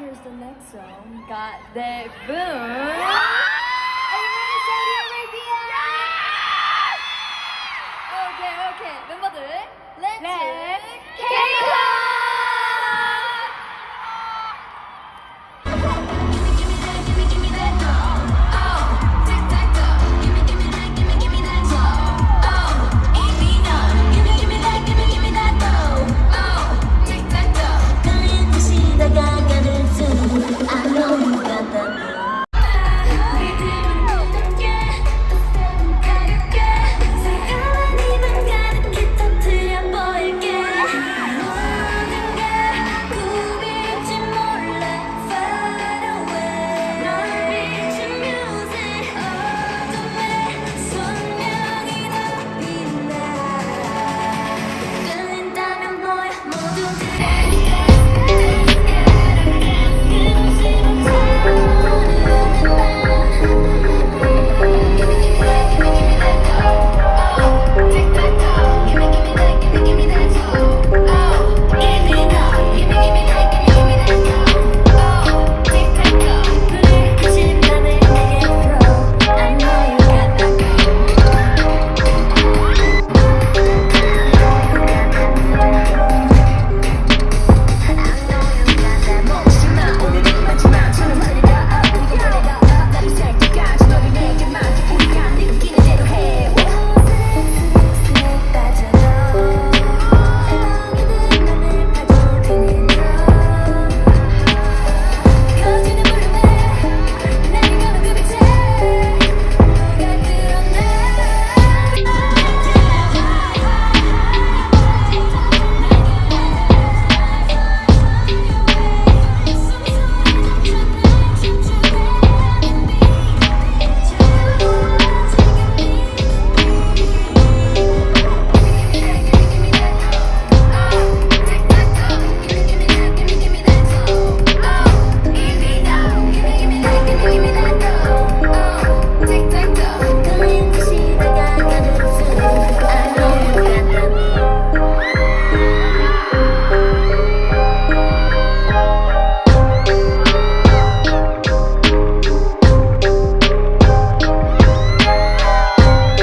here's the next song. Got the boom. Ah! Are you ready, Okay, okay. 멤버들, let's, let's